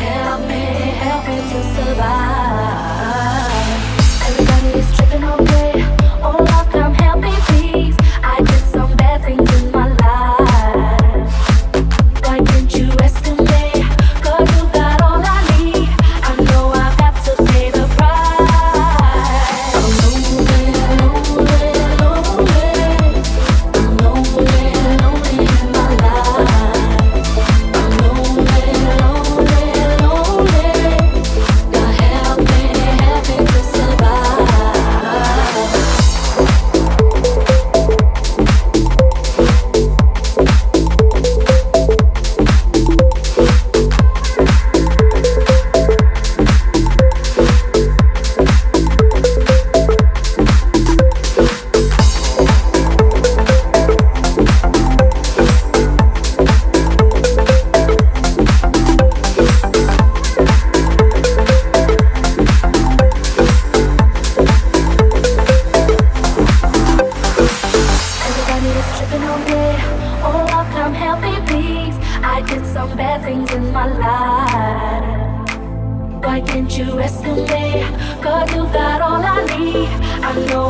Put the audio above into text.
help me, help me to survive. bad things in my life Why can't you rest in me? Cause you've got all I need I know